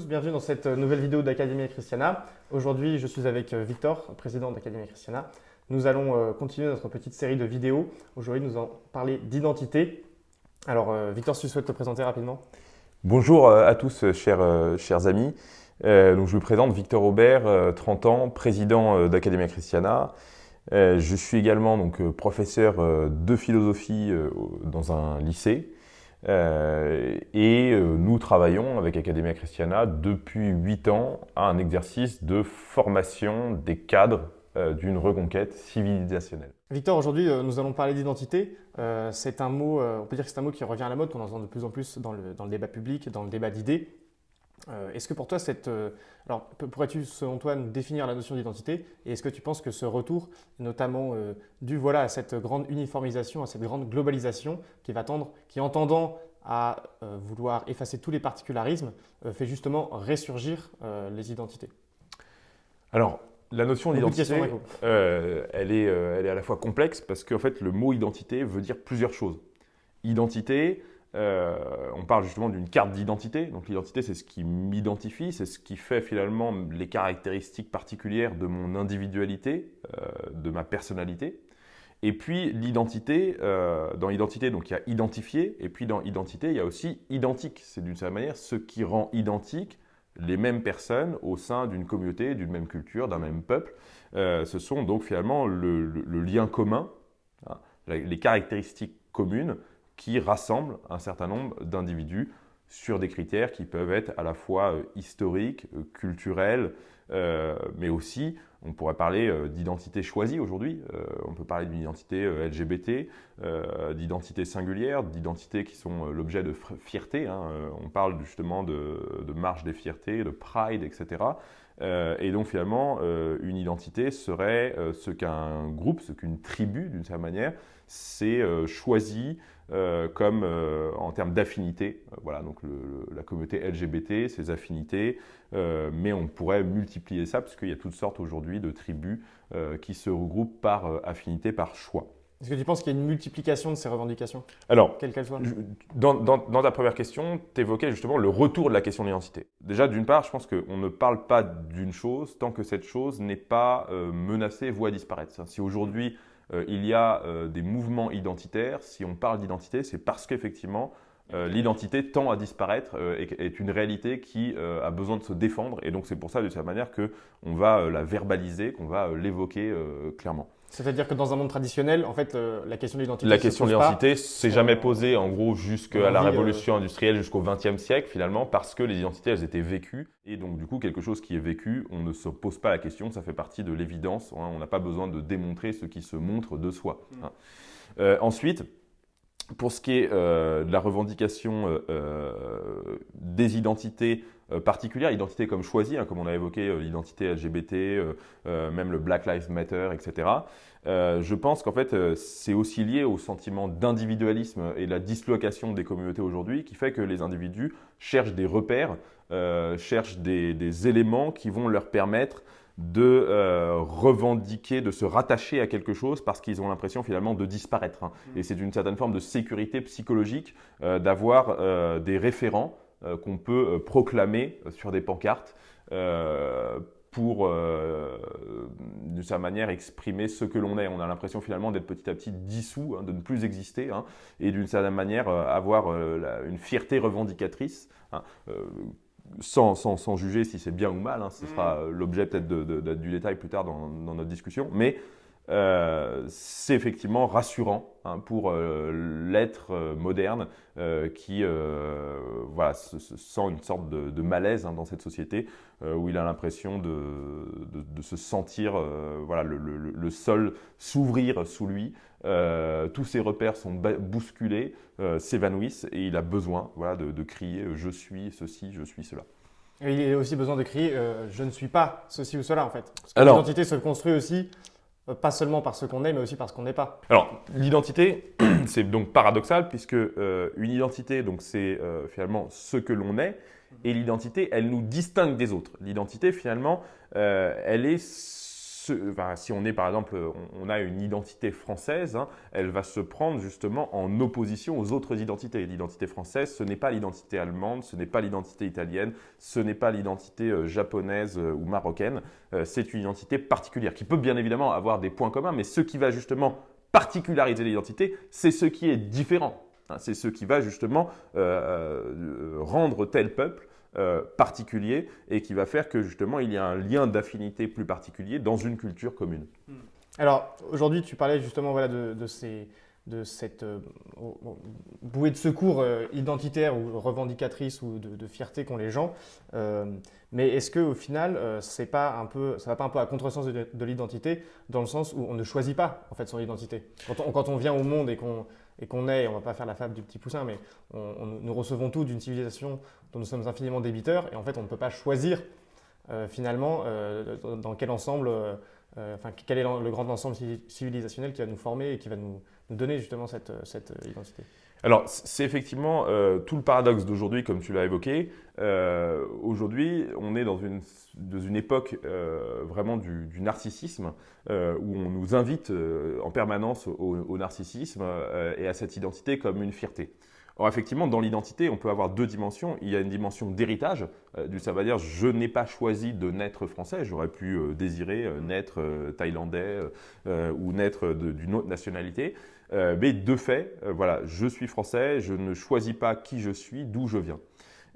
bienvenue dans cette nouvelle vidéo d'Académie Christiana. Aujourd'hui, je suis avec euh, Victor, président d'Académie Christiana. Nous allons euh, continuer notre petite série de vidéos. Aujourd'hui, nous allons parler d'identité. Alors, euh, Victor, si tu souhaites te présenter rapidement Bonjour à tous, chers, chers amis. donc, je me présente Victor Aubert, 30 ans, président d'Académie Christiana. je suis également donc, professeur de philosophie dans un lycée. Euh, et euh, nous travaillons avec Academia Christiana depuis 8 ans à un exercice de formation des cadres euh, d'une reconquête civilisationnelle. Victor, aujourd'hui, nous allons parler d'identité. c'est un mot, on peut dire que c'est un mot qui revient à la mode, qu'on entend de plus en plus dans le, dans le débat public, dans le débat d'idées. Euh, est-ce que pour toi, cette, euh, alors pourrais-tu selon toi nous définir la notion d'identité et est-ce que tu penses que ce retour, notamment euh, dû voilà, à cette grande uniformisation, à cette grande globalisation qui va tendre, qui entendant à vouloir effacer tous les particularismes, fait justement ressurgir les identités? Alors, la notion d'identité, elle, est, elle est à la fois complexe parce qu'en fait, le mot identité veut dire plusieurs choses. Identité, euh, on parle justement d'une carte d'identité. Donc l'identité, c'est ce qui m'identifie, c'est ce qui fait finalement les caractéristiques particulières de mon individualité, euh, de ma personnalité. Et puis l'identité, euh, dans l'identité, donc il y a identifié, et puis dans identité, il y a aussi identique. C'est d'une certaine manière ce qui rend identique les mêmes personnes au sein d'une communauté, d'une même culture, d'un même peuple. ce sont donc finalement le, lien commun, hein, les caractéristiques communes qui rassemble un certain nombre d'individus sur des critères qui peuvent être à la fois euh, historiques, euh, culturels, euh, mais aussi, on pourrait parler d'identité choisie aujourd'hui. on peut parler d'une identité LGBT, d'identité singulière, d'identités qui sont l'objet de fierté. Hein. on parle justement de, de, marche des fiertés, de pride, etc. et donc finalement, une identité serait ce qu'un groupe, ce qu'une tribu, d'une certaine manière, s'est choisi euh, comme euh, en termes d'affinité. Euh, voilà, donc la communauté LGBT, ses affinités, mais on pourrait multiplier ça parce qu'il y a toutes sortes aujourd'hui de tribus qui se regroupent par affinité, par choix. Est-ce que tu penses qu'il y a une multiplication de ces revendications Alors, quelles qu'elles soient dans, dans, ta première question, tu évoquais justement le retour de la question de l'identité. Déjà, d'une part, je pense qu'on ne parle pas d'une chose tant que cette chose n'est pas menacée, voire disparaître. Si aujourd'hui, il y a euh, des mouvements identitaires. Si on parle d'identité, c'est parce qu'effectivement, euh, l'identité tend à disparaître et est une réalité qui a besoin de se défendre. Et donc c'est pour ça, de cette manière, qu'on va la verbaliser, qu'on va l'évoquer clairement. C'est-à-dire que dans un monde traditionnel, en fait, euh, la question de l'identité. La question de l'identité s'est jamais posée, en gros, jusqu'à la révolution industrielle, jusqu'au XXe siècle, finalement, parce que les identités, elles étaient vécues. Et donc, du coup, quelque chose qui est vécu, on ne se pose pas la question, ça fait partie de l'évidence. Hein. on n'a pas besoin de démontrer ce qui se montre de soi. Hein. Euh, ensuite, pour ce qui est euh, de la revendication euh, euh, des identités particulières, identités comme choisies, hein, comme on a évoqué l'identité LGBT, même le Black Lives Matter, etc. je pense qu'en fait, c'est aussi lié au sentiment d'individualisme et la dislocation des communautés aujourd'hui qui fait que les individus cherchent des repères, cherchent des, des, éléments qui vont leur permettre de euh, revendiquer, de se rattacher à quelque chose parce qu'ils ont l'impression finalement de disparaître. Hein. Mm. Et c'est une certaine forme de sécurité psychologique euh, d'avoir euh, des référents qu'on peut proclamer sur des pancartes pour, de sa manière, exprimer ce que l'on est. On a l'impression finalement d'être petit à petit dissous, hein, de ne plus exister, hein, et d'une certaine manière avoir une fierté revendicatrice sans, sans, sans, juger si c'est bien ou mal, hein, ce sera mm. l'objet peut-être de, du détail plus tard dans, dans notre discussion, mais euh, c'est effectivement rassurant hein, pour euh, l'être euh, moderne qui voilà, se, sent une sorte de, malaise hein, dans cette société où il a l'impression de, de, se sentir voilà, le, le, le sol s'ouvrir sous lui, tous ses repères sont bousculés, s'évanouissent et il a besoin voilà, de, crier je suis ceci, je suis cela. Et il a aussi besoin de crier je ne suis pas ceci ou cela en fait. l'identité se construit aussi pas seulement par ce qu'on est, mais aussi par ce qu'on n'est pas. Alors, l'identité, c'est donc paradoxal, puisque euh, une identité, donc c'est euh, finalement ce que l'on est, et l'identité, elle nous distingue des autres. L'identité, finalement, elle est si on est par exemple, on, a une identité française, hein, elle va se prendre justement en opposition aux autres identités. L'identité française, ce n'est pas l'identité allemande, ce n'est pas l'identité italienne, ce n'est pas l'identité euh, japonaise euh, ou marocaine. Euh, c'est une identité particulière qui peut bien évidemment avoir des points communs, mais ce qui va justement particulariser l'identité, c'est ce qui est différent. Hein. c'est ce qui va justement rendre tel peuple euh, particulier et qui va faire que justement il y a un lien d'affinité plus particulier dans une culture commune. Hmm. Alors aujourd'hui tu parlais justement voilà, de, ces, de cette euh, bouée de secours euh, identitaire ou revendicatrice ou de, fierté qu'ont les gens. mais est-ce qu'au final, c'est pas un peu, ça va pas un peu à contresens de, de l'identité dans le sens où on ne choisit pas en fait son identité quand on vient au monde et qu'on et qu'on est, on ne va pas faire la fable du petit poussin, mais nous recevons tout d'une civilisation dont nous sommes infiniment débiteurs, et en fait on ne peut pas choisir euh, finalement euh, dans quel ensemble, euh, enfin quel est le grand ensemble civilisationnel qui va nous former et qui va nous, donner justement cette, cette identité? Alors, c'est effectivement tout le paradoxe d'aujourd'hui, comme tu l'as évoqué. aujourd'hui, on est dans une, dans une époque vraiment du, narcissisme, où on nous invite en permanence au narcissisme et à cette identité comme une fierté. Or, effectivement, dans l'identité, on peut avoir deux dimensions. Il y a une dimension d'héritage, euh, ça veut dire je n'ai pas choisi de naître français, j'aurais pu euh, désirer euh, naître thaïlandais ou naître d'une autre nationalité. mais de fait, voilà, je suis français, je ne choisis pas qui je suis, d'où je viens.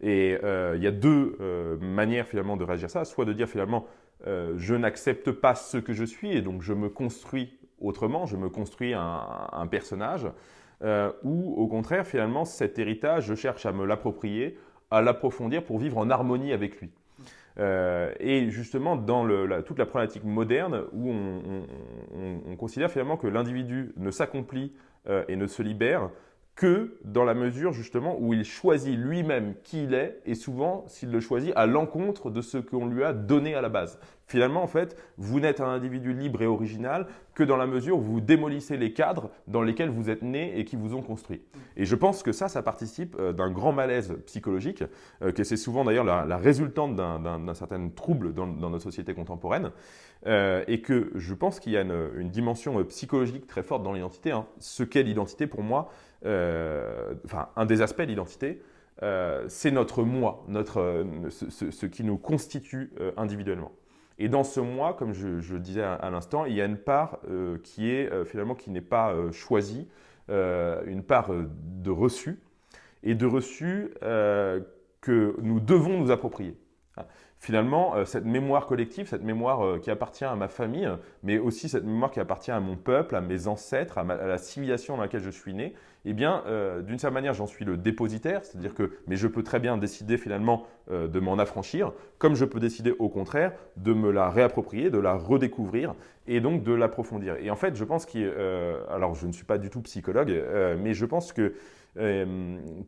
Et il y a deux manières finalement de réagir à ça, soit de dire finalement je n'accepte pas ce que je suis et donc je me construis autrement, je me construis un personnage. Euh, ou au contraire, finalement, cet héritage, je cherche à me l'approprier, à l'approfondir pour vivre en harmonie avec lui. Euh, et justement, dans toute la problématique moderne, où on, considère finalement que l'individu ne s'accomplit euh, et ne se libère que dans la mesure justement où il choisit lui-même qui il est et souvent s'il le choisit à l'encontre de ce qu'on lui a donné à la base. Finalement, en fait, vous n'êtes un individu libre et original que dans la mesure où vous démolissez les cadres dans lesquels vous êtes né et qui vous ont construit. Et je pense que ça, ça participe euh, d'un grand malaise psychologique, euh, que c'est souvent d'ailleurs la, résultante d'un certain trouble dans, notre société contemporaine, euh, et que je pense qu'il y a une, dimension psychologique très forte dans l'identité. Hein. Ce qu'est l'identité pour moi, enfin, un des aspects de l'identité, c'est notre moi, notre, ce, qui nous constitue individuellement. Et dans ce moi, comme je, le disais à, l'instant, il y a une part euh, qui est euh, finalement qui n'est pas euh, choisie, une part de reçu, et de reçu que nous devons nous approprier. Finalement, cette mémoire collective, cette mémoire qui appartient à ma famille, mais aussi cette mémoire qui appartient à mon peuple, à mes ancêtres, à la civilisation dans laquelle je suis né, eh bien, euh, d'une certaine manière, j'en suis le dépositaire, c'est-à-dire que, mais je peux très bien décider finalement euh, de m'en affranchir, comme je peux décider au contraire de me la réapproprier, de la redécouvrir et donc de l'approfondir. Et en fait, je pense qu'il, euh, alors je ne suis pas du tout psychologue, mais je pense que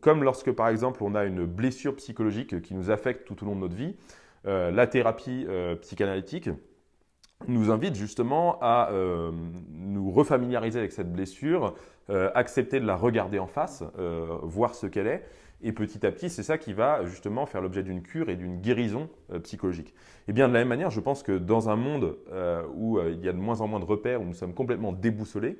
comme lorsque par exemple on a une blessure psychologique qui nous affecte tout au long de notre vie, la thérapie psychanalytique nous invite justement à nous refamiliariser avec cette blessure, euh, accepter de la regarder en face, euh, voir ce qu'elle est. Et petit à petit, c'est ça qui va justement faire l'objet d'une cure et d'une guérison euh, psychologique. Et bien de la même manière, je pense que dans un monde où il y a de moins en moins de repères, où nous sommes complètement déboussolés,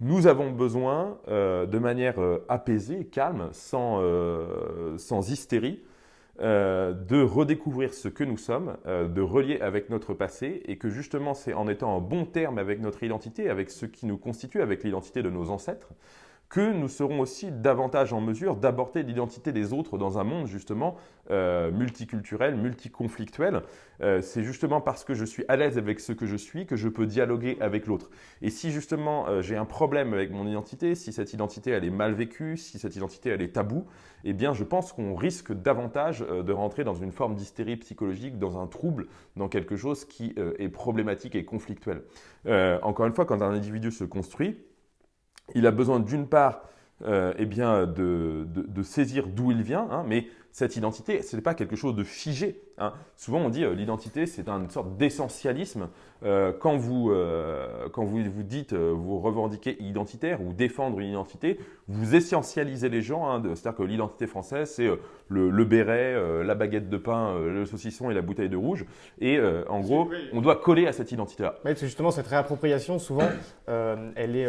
nous avons besoin, de manière apaisée, calme, sans, sans hystérie, euh, de redécouvrir ce que nous sommes, euh, de relier avec notre passé et que justement c'est en étant en bon terme avec notre identité, avec ce qui nous constitue, avec l'identité de nos ancêtres, que nous serons aussi davantage en mesure d'aborder l'identité des autres dans un monde justement euh, multiculturel, multiconflictuel. Euh, c'est justement parce que je suis à l'aise avec ce que je suis que je peux dialoguer avec l'autre. Et si justement euh, j'ai un problème avec mon identité, si cette identité elle est mal vécue, si cette identité elle est taboue, eh bien je pense qu'on risque davantage de rentrer dans une forme d'hystérie psychologique, dans un trouble, dans quelque chose qui est problématique et conflictuel. encore une fois, quand un individu se construit, il a besoin d'une part euh, eh bien, de, saisir d'où il vient, hein, mais cette identité, ce n'est pas quelque chose de figé. Hein. Souvent, on dit euh, l'identité, c'est une sorte d'essentialisme. Euh, quand vous, euh, quand vous, vous dites, vous revendiquez identitaire ou défendre une identité, vous essentialisez les gens. Hein, C'est-à-dire que l'identité française, c'est le, béret, la baguette de pain, le saucisson et la bouteille de rouge. Et en gros, on doit coller à cette identité-là. Oui, justement, cette réappropriation, souvent, elle, est,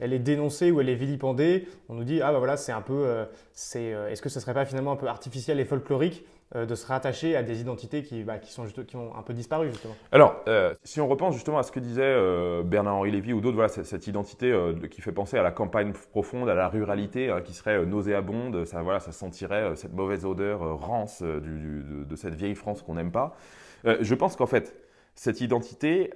elle est dénoncée ou elle est vilipendée. On nous dit, ah ben voilà, c'est un peu, c'est, est-ce que ce ne serait pas finalement un peu artificiel et folklorique euh, de se rattacher à des identités qui, bah, qui, sont qui ont un peu disparu justement. Alors, euh, si on repense justement à ce que disait euh, Bernard-Henri Lévy ou d'autres, voilà, cette, identité qui fait penser à la campagne profonde, à la ruralité, hein, qui serait nauséabonde, ça, voilà, ça sentirait cette mauvaise odeur rance de, cette vieille France qu'on n'aime pas. je pense qu'en fait, cette identité,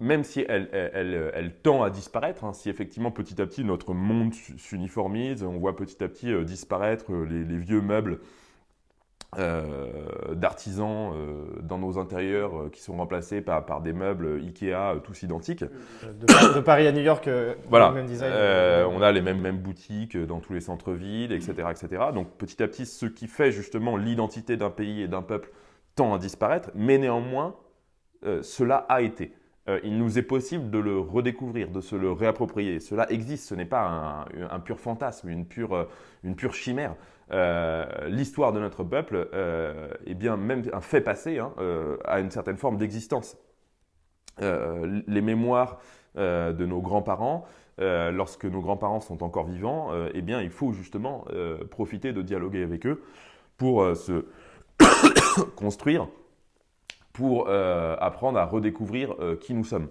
même si elle, elle, elle, tend à disparaître, hein, si effectivement petit à petit notre monde s'uniformise, on voit petit à petit disparaître les, les, vieux meubles euh, d'artisans euh, dans nos intérieurs euh, qui sont remplacés par, par des meubles Ikea tous identiques. De, Paris à New York, voilà. même design. on a les mêmes, mêmes boutiques dans tous les centres-villes, etc., etc. Donc petit à petit, ce qui fait justement l'identité d'un pays et d'un peuple tend à disparaître, mais néanmoins, cela a été. Il nous est possible de le redécouvrir, de se le réapproprier. Cela existe, ce n'est pas un, pur fantasme, une pure, pure chimère. Euh, l'histoire de notre peuple euh, bien même un fait passé hein, euh, à une certaine forme d'existence. les mémoires de nos grands-parents, lorsque nos grands-parents sont encore vivants, eh bien, il faut justement profiter de dialoguer avec eux pour se construire, pour apprendre à redécouvrir qui nous sommes.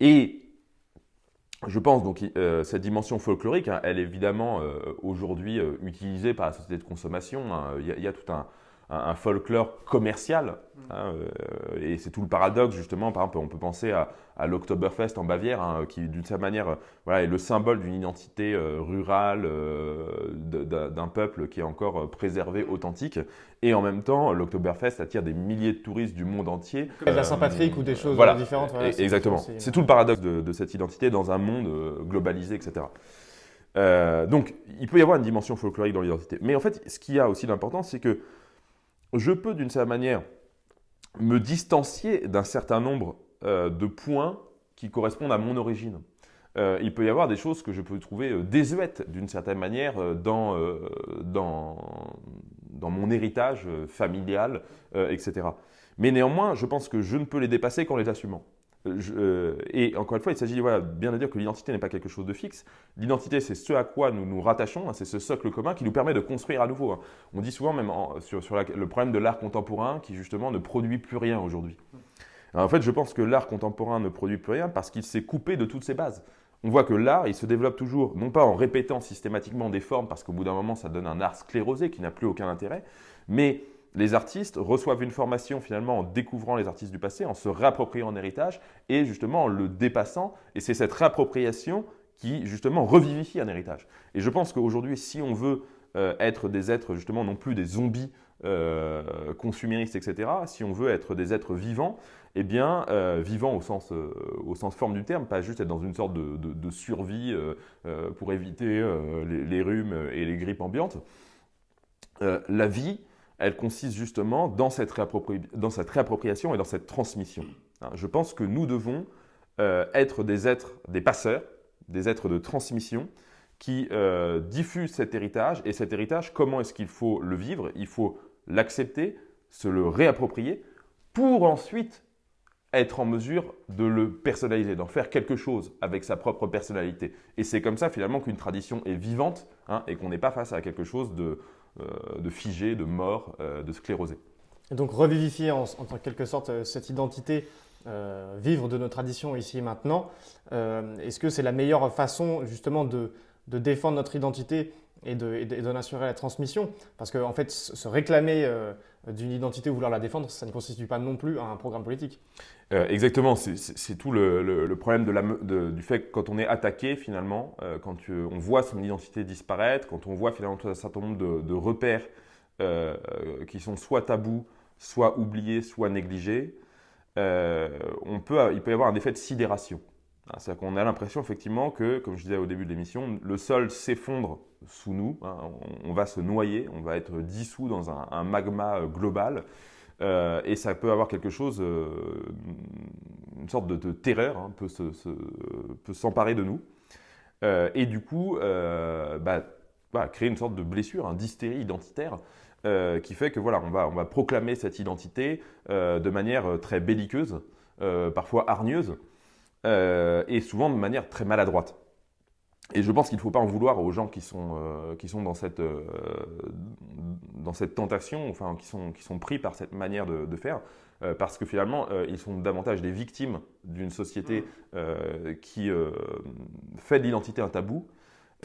Et je pense donc euh, cette dimension folklorique, hein, elle est évidemment euh, aujourd'hui euh, utilisée par la société de consommation. Hein. Il y, a tout un, un, folklore commercial. Mm. Hein, euh, et c'est tout le paradoxe, justement. Par exemple, on peut penser à, à l'Oktoberfest en Bavière, hein, qui, d'une certaine manière, voilà, est le symbole d'une identité euh, rurale euh, d'un peuple qui est encore préservé, authentique. Et en même temps, l'Oktoberfest attire des milliers de touristes du monde entier. Comme la Saint-Patrick ou des choses différentes. exactement. C'est tout le paradoxe de, de, cette identité dans un monde globalisé, etc. donc, il peut y avoir une dimension folklorique dans l'identité. Mais en fait, ce qui a aussi d'important, c'est que je peux d'une certaine manière me distancier d'un certain nombre euh, de points qui correspondent à mon origine. Euh, il peut y avoir des choses que je peux trouver euh, désuètes d'une certaine manière dans, dans, dans, mon héritage familial, etc. Mais néanmoins, je pense que je ne peux les dépasser qu'en les assumant. Euh, et encore une fois, il s'agit voilà, bien de dire que l'identité n'est pas quelque chose de fixe. L'identité, c'est ce à quoi nous nous rattachons, hein, c'est ce socle commun qui nous permet de construire à nouveau. Hein. On dit souvent même sur, sur le problème de l'art contemporain qui justement ne produit plus rien aujourd'hui. En fait, je pense que l'art contemporain ne produit plus rien parce qu'il s'est coupé de toutes ses bases. On voit que l'art, il se développe toujours, non pas en répétant systématiquement des formes, parce qu'au bout d'un moment, ça donne un art sclérosé qui n'a plus aucun intérêt, mais les artistes reçoivent une formation finalement en découvrant les artistes du passé, en se réappropriant en héritage et justement en le dépassant. Et c'est cette réappropriation qui justement revivifie un héritage. Et je pense qu'aujourd'hui, si on veut euh, être des êtres justement non plus des zombies euh, consuméristes, etc., si on veut être des êtres vivants, eh bien, euh, vivants au sens, au sens forme du terme, pas juste être dans une sorte de, survie pour éviter les, les, rhumes et les grippes ambiantes. la vie, elle consiste justement dans cette, réappropriation et dans cette transmission. Hein, je pense que nous devons euh, être des êtres, des passeurs, des êtres de transmission qui euh, diffusent cet héritage. Et cet héritage, comment est-ce qu'il faut le vivre? Il faut l'accepter, se le réapproprier pour ensuite être en mesure de le personnaliser, d'en faire quelque chose avec sa propre personnalité. Et c'est comme ça finalement qu'une tradition est vivante hein, et qu'on n'est pas face à quelque chose de, de figé, de mort, euh, de sclérosé. Et donc revivifier en, quelque sorte euh, cette identité, vivre de nos traditions ici et maintenant, est-ce que c'est la meilleure façon justement de, défendre notre identité et d'en assurer la transmission Parce qu'en en fait, se réclamer d'une identité ou vouloir la défendre, ça ne constitue pas non plus un programme politique. Euh, exactement, c'est tout le, problème du fait que quand on est attaqué finalement, euh, quand on voit son identité disparaître, quand on voit finalement un certain nombre de, repères euh, qui sont soit tabous, soit oubliés, soit négligés, on peut, il peut y avoir un effet de sidération. C'est-à-dire qu'on a l'impression effectivement que, comme je disais au début de l'émission, le sol s'effondre sous nous, hein. on, va se noyer, on va être dissous dans un, magma global. et ça peut avoir quelque chose, une sorte de, terreur, hein, peut, s'emparer de nous. et du coup, bah, créer une sorte de blessure, d'hystérie identitaire euh, qui fait que voilà, on va, proclamer cette identité euh, de manière euh, très belliqueuse, parfois hargneuse, et souvent de manière très maladroite. Et je pense qu'il ne faut pas en vouloir aux gens qui sont, qui sont dans, cette, dans cette tentation, enfin qui sont, qui sont pris par cette manière de, de faire, parce que finalement, ils sont davantage des victimes d'une société mmh. qui fait de l'identité un tabou,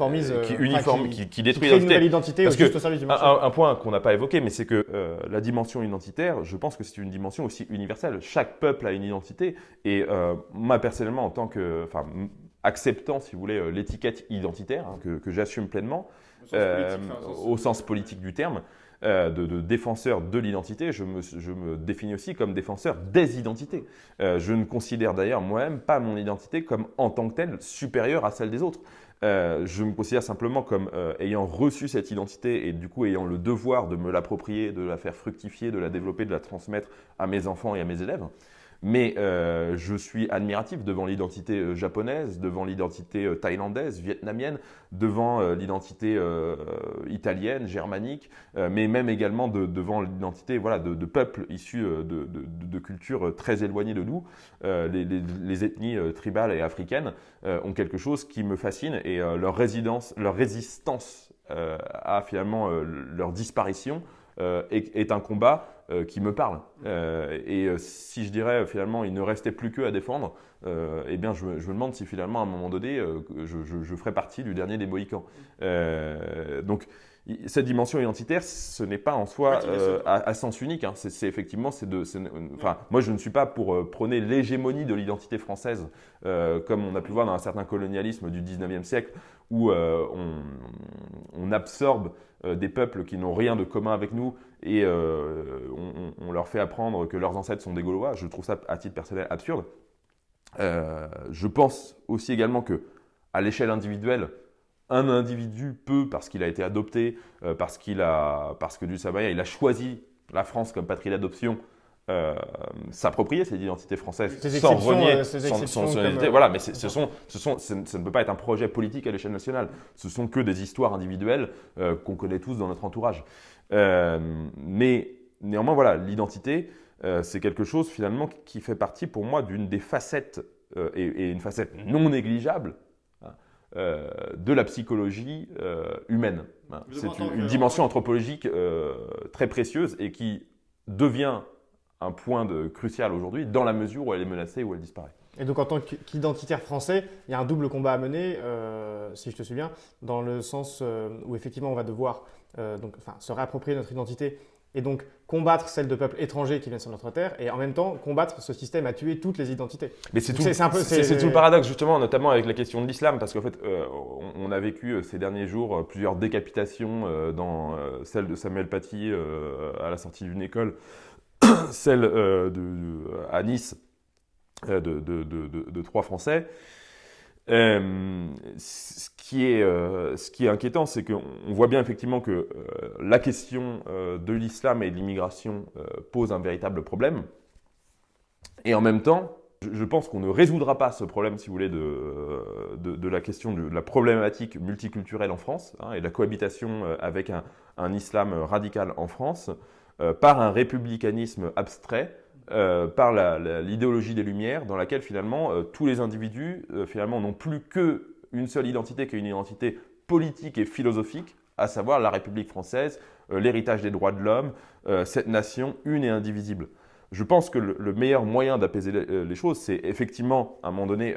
euh, qui uniforme, qui, qui, détruit l'identité. Parce que un, point qu'on n'a pas évoqué, mais c'est que euh, la dimension identitaire, je pense que c'est une dimension aussi universelle. Chaque peuple a une identité, et euh, moi personnellement, en tant que, enfin, acceptant, si vous voulez, l'étiquette identitaire hein, que, j'assume pleinement, au sens, politique, du terme. De, de, défenseur de l'identité, je me, je me, définis aussi comme défenseur des identités. je ne considère d'ailleurs moi-même pas mon identité comme en tant que telle supérieure à celle des autres. Euh, je me considère simplement comme euh, ayant reçu cette identité et du coup ayant le devoir de me l'approprier, de la faire fructifier, de la développer, de la transmettre à mes enfants et à mes élèves. Mais euh, je suis admiratif devant l'identité euh, japonaise, devant l'identité euh, thaïlandaise, vietnamienne, devant l'identité italienne, germanique, mais même également devant l'identité voilà, de, peuples issus de, cultures très éloignées de nous. Les, ethnies tribales et africaines ont quelque chose qui me fascine et leur, résidence, leur résistance à finalement leur disparition est, un combat qui me parle. Euh, et euh, si je dirais finalement il ne restait plus qu'eux à défendre, eh bien je, me demande si finalement à un moment donné je, je, ferais partie du dernier des Mohicans. donc cette dimension identitaire, ce n'est pas en soi à, sens unique. Hein. C'est effectivement, c'est de, enfin, moi je ne suis pas pour prôner l'hégémonie de l'identité française, comme on a pu voir dans un certain colonialisme du 19e siècle, où on, on, absorbe des peuples qui n'ont rien de commun avec nous et euh, on, leur fait apprendre que leurs ancêtres sont des Gaulois. Je trouve ça, à titre personnel, absurde. Euh, je pense aussi également que, à l'échelle individuelle, un individu peut, parce qu'il a été adopté, euh, parce, qu'il a, parce que du Sabaya, il a choisi la France comme patrie d'adoption, s'approprier cette identité française sans renier son, identité. Voilà, mais ce, sont, ce, sont, ça ne peut pas être un projet politique à l'échelle nationale. Ce sont que des histoires individuelles qu'on connaît tous dans notre entourage. Euh, mais néanmoins, voilà, l'identité, euh, c'est quelque chose finalement qui fait partie pour moi d'une des facettes, euh, et, une facette non négligeable, hein, de la psychologie humaine. Hein. C'est une, dimension anthropologique très précieuse et qui devient un point de, crucial aujourd'hui dans la mesure où elle est menacée ou elle disparaît. Et donc en tant qu'identitaire français, il y a un double combat à mener, si je te souviens, dans le sens où effectivement on va devoir euh, donc, enfin, se réapproprier notre identité et donc combattre celle de peuples étrangers qui viennent sur notre terre, et en même temps combattre ce système à tuer toutes les identités. Mais c'est tout, tout, le paradoxe justement, notamment avec la question de l'islam, parce qu'en fait, euh, on, a vécu euh, ces derniers jours plusieurs décapitations, dans celle de Samuel Paty à la sortie d'une école, celle de, à Nice de, de, trois Français. Euh, ce, qui est, euh, inquiétant, c'est qu'on voit bien effectivement que euh, la question de l'islam et de l'immigration pose un véritable problème. Et en même temps, je, pense qu'on ne résoudra pas ce problème, si vous voulez, de, la question de, la problématique multiculturelle en France hein, et de la cohabitation avec un, islam radical en France par un républicanisme abstrait euh, par l'idéologie des Lumières, dans laquelle finalement euh, tous les individus euh, finalement n'ont plus qu'une seule identité, qui est une identité politique et philosophique, à savoir la République française, l'héritage des droits de l'homme, cette nation une et indivisible. Je pense que le, meilleur moyen d'apaiser les, choses, c'est effectivement, à un moment donné,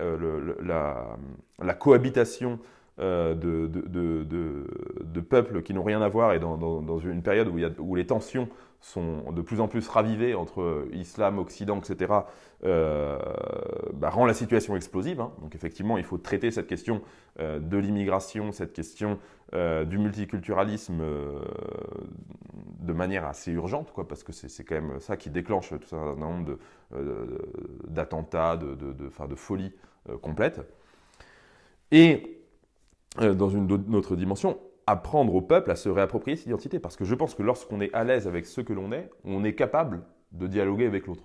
la, cohabitation de, de, peuples qui n'ont rien à voir et dans, une période où, les tensions sont de plus en plus ravivées entre islam, occident, etc., euh, bah, rend la situation explosive. Hein. Donc effectivement, il faut traiter cette question euh, de l'immigration, cette question euh, du multiculturalisme de manière assez urgente, parce que c'est quand même ça qui déclenche tout un nombre d'attentats, de, de, de, de, folie complète. Et dans une autre dimension, apprendre au peuple à se réapproprier cette identité. Parce que je pense que lorsqu'on est à l'aise avec ce que l'on est, on est capable de dialoguer avec l'autre.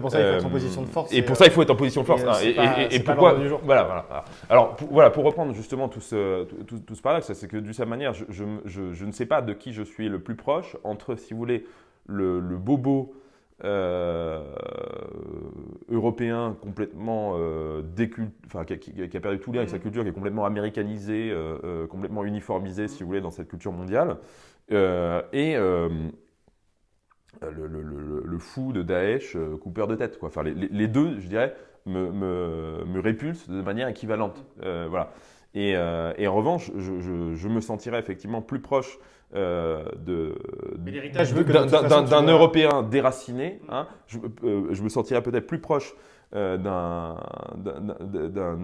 pour ça, il faut être en position de force. Et, pour ça, il faut être en position de force. Et, pourquoi voilà, voilà, Alors, pour, voilà, pour reprendre justement tout ce, tout, tout, ce paradoxe, c'est que d'une certaine manière, je, je, je, ne sais pas de qui je suis le plus proche entre, si vous voulez, le, le bobo euh, européen complètement euh, enfin, qui, a perdu tout lien avec sa mm. culture, qui est complètement américanisé, euh, complètement uniformisé, si vous voulez, dans cette culture mondiale, et le, fou de Daesh, coupeur de tête. Quoi. Enfin, les, deux, je dirais, me, me, me répulsent de manière équivalente. voilà. Et, et, en revanche, je, je, je, me sentirais effectivement plus proche euh, d'un Européen déraciné. Hein, je, euh, je, me sentirais peut-être plus proche euh, d'un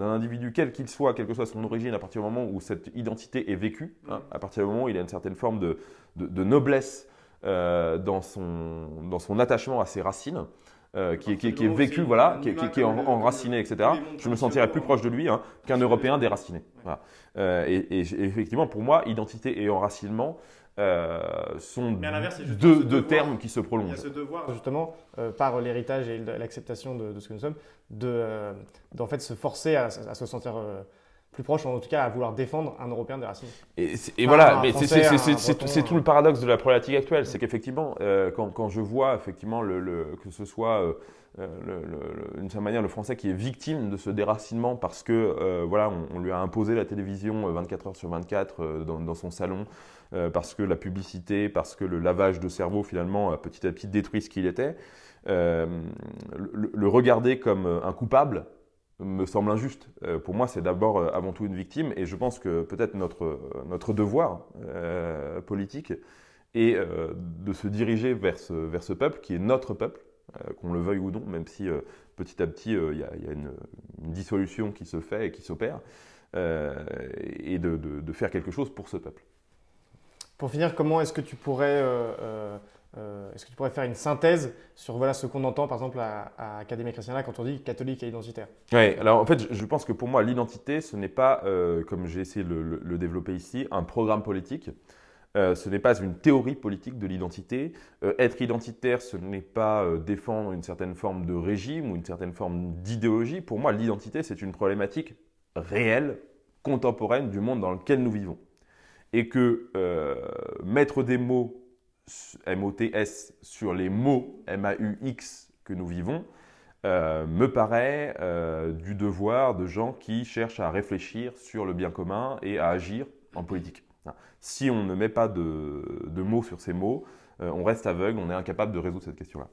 individu, quel qu'il soit, quelle que soit son origine, à partir du moment où cette identité est vécue, hein, à partir du moment où il a une certaine forme de, de, noblesse dans, son, dans son attachement à ses racines. Qui, qui, qui, est vécu, voilà, qui, qui est enraciné, etc. Je me sentirais plus proche de lui hein, qu'un Européen déraciné. Voilà. et, et, effectivement, pour moi, identité et enracinement, euh, sont deux, termes qui se prolongent. Il y a ce devoir, justement, euh, par l'héritage et l'acceptation de, ce que nous sommes, de, euh, d'en fait se forcer à, se sentir plus proche, en tout cas à vouloir défendre un Européen des racines. Et, voilà, mais c'est tout le paradoxe de la problématique actuelle, c'est qu'effectivement, quand, quand, je vois effectivement le, que ce soit d'une certaine manière le Français qui est victime de ce déracinement parce que voilà, on, lui a imposé la télévision 24 heures sur 24 dans, dans, son salon. Euh, parce que la publicité, parce que le lavage de cerveau finalement a petit à petit détruit ce qu'il était. Euh, le, regarder comme un coupable me semble injuste. Euh, pour moi, c'est d'abord avant tout une victime, et je pense que peut-être notre, notre devoir politique est de se diriger vers ce, vers ce peuple qui est notre peuple, qu'on le veuille ou non, même si petit à petit il y, a, une, dissolution qui se fait et qui s'opère, et de, de faire quelque chose pour ce peuple. Pour finir, comment est-ce que tu pourrais, euh, euh, euh, est-ce que tu pourrais faire une synthèse sur voilà, ce qu'on entend par exemple à, à Académie Christiana quand on dit catholique et identitaire? Oui, alors en fait, je pense que pour moi, l'identité, ce n'est pas, comme j'ai essayé de le, développer ici, un programme politique. ce n'est pas une théorie politique de l'identité. être identitaire, ce n'est pas défendre une certaine forme de régime ou une certaine forme d'idéologie. Pour moi, l'identité, c'est une problématique réelle, contemporaine du monde dans lequel nous vivons et que euh, mettre des mots M-O-T-S sur les mots M-A-U-X que nous vivons euh, me paraît euh, du devoir de gens qui cherchent à réfléchir sur le bien commun et à agir en politique. Si on ne met pas de, de mots sur ces mots, on reste aveugle, on est incapable de résoudre cette question-là.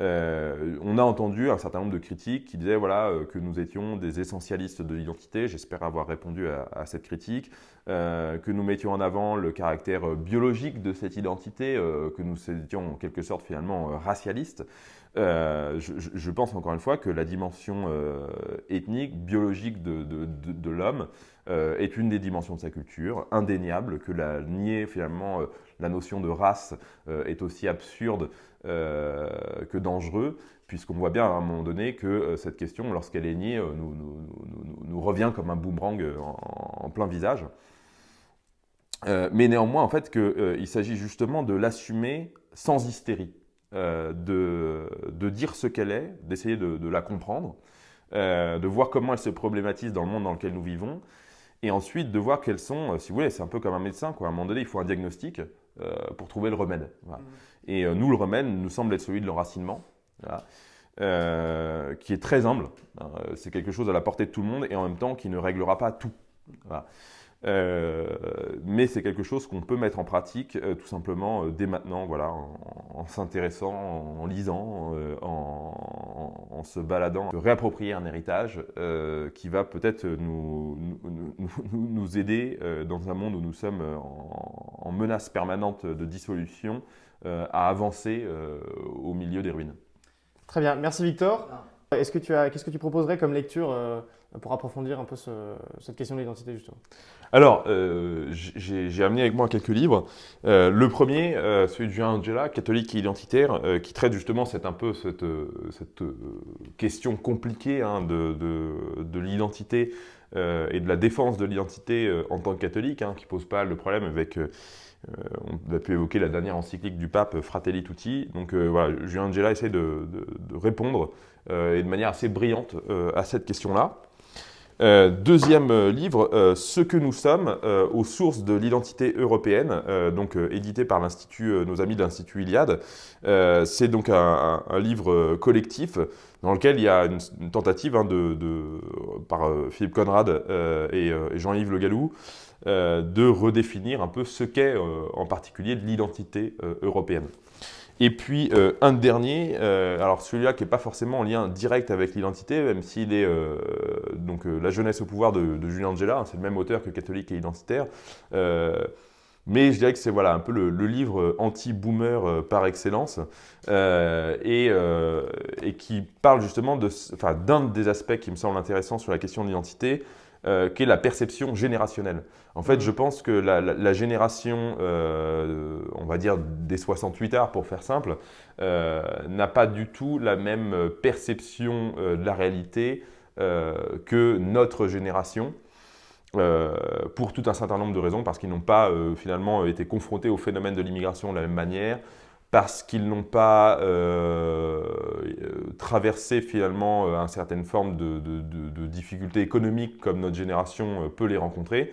Euh, on a entendu un certain nombre de critiques qui disaient voilà, euh, que nous étions des essentialistes de l'identité. J'espère avoir répondu à, cette critique. Euh, que nous mettions en avant le caractère biologique de cette identité, que nous étions en quelque sorte finalement racialistes. Je, pense encore une fois que la dimension ethnique, biologique de, l'homme est une des dimensions de sa culture, indéniable, que la nier finalement la notion de race est aussi absurde euh, que dangereux, puisqu'on voit bien à un moment donné que euh, cette question, lorsqu'elle est niée, euh, nous, revient comme un boomerang en, plein visage. mais néanmoins, en fait, qu'il s'agit justement de l'assumer sans hystérie, de, de, dire ce qu'elle est, d'essayer de, de, la comprendre, de voir comment elle se problématise dans le monde dans lequel nous vivons, et ensuite de voir quels sont, si vous voulez, c'est un peu comme un médecin, quoi. à un moment donné, il faut un diagnostic pour trouver le remède. Voilà. Mmh. Et euh, nous, le remède nous semble être celui de l'enracinement, euh, qui est très humble. Hein. c'est quelque chose à la portée de tout le monde et en même temps qui ne réglera pas tout. Euh, mais c'est quelque chose qu'on peut mettre en pratique tout simplement dès maintenant, voilà, en, s'intéressant, en, lisant, en, se baladant, de réapproprier un héritage qui va peut-être nous, nous, nous, aider dans un monde où nous sommes en menace permanente de dissolution euh, à avancer euh, au milieu des ruines. Très bien, merci Victor. Ah. Est-ce que tu as, qu'est-ce que tu proposerais comme lecture euh, pour approfondir un peu cette question de l'identité justement? Alors, euh, j'ai amené avec moi quelques livres. Euh, le premier, euh, celui de Julien Angela, catholique et identitaire, qui traite justement cette, un peu cette, question compliquée hein, de, de, l'identité et de la défense de l'identité en tant que catholique, hein, qui pose pas le problème avec on a pu évoquer la dernière encyclique du pape Fratelli Tutti. Donc voilà, Julien Angela essaie de, de répondre et de manière assez brillante à cette question-là. Euh, deuxième euh, livre, euh, Ce que nous sommes, aux sources de l'identité européenne, donc édité par l'institut, nos amis de l'Institut Iliade. C'est donc un, livre collectif dans lequel il y a une, tentative hein, de, par Philippe Conrad et, et Jean-Yves Le Gallou de redéfinir un peu ce qu'est en particulier de l'identité européenne. Et puis euh, un dernier, euh, alors celui-là qui n'est pas forcément en lien direct avec l'identité, même s'il est euh, donc La jeunesse au pouvoir de, Julien Angela, hein, c'est le même auteur que Catholique et identitaire. mais je dirais que c'est voilà, un peu le, livre anti-boomer par excellence et, et, qui parle justement d'un des aspects qui me semble intéressant sur la question de l'identité, euh, qui est la perception générationnelle. En fait, je pense que la, génération, euh, on va dire des 68 arts pour faire simple, euh, n'a pas du tout la même perception de la réalité que notre génération. pour tout un certain nombre de raisons, parce qu'ils n'ont pas finalement été confrontés au phénomène de l'immigration de la même manière, parce qu'ils n'ont pas euh, traversé finalement euh, une certaine forme de, difficultés économiques comme notre génération euh, peut les rencontrer,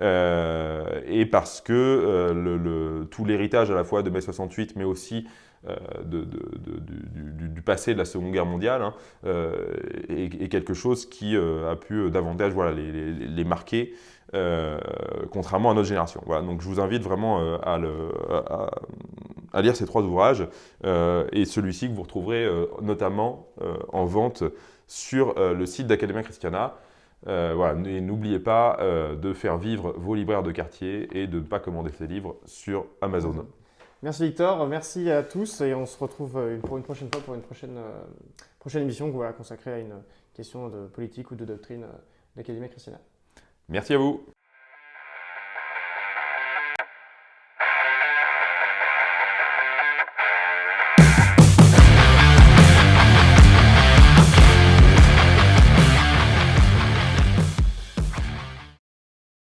et parce que tout l'héritage à la fois de mai 68, mais aussi de, du, passé de la Seconde Guerre mondiale hein, est, quelque chose qui a pu davantage voilà, les, marquer, contrairement à notre génération. Voilà, donc je vous invite vraiment à, lire ces trois ouvrages euh, et celui-ci que vous retrouverez euh, notamment euh, en vente sur le site d'Academia Christiana. voilà, n'oubliez pas de faire vivre vos libraires de quartier et de ne pas commander ces livres sur Amazon. Merci Victor, merci à tous et on se retrouve pour une prochaine fois pour une prochaine, prochaine émission voilà, consacrée à une question de politique ou de doctrine d'Académie Christiana. Merci à vous.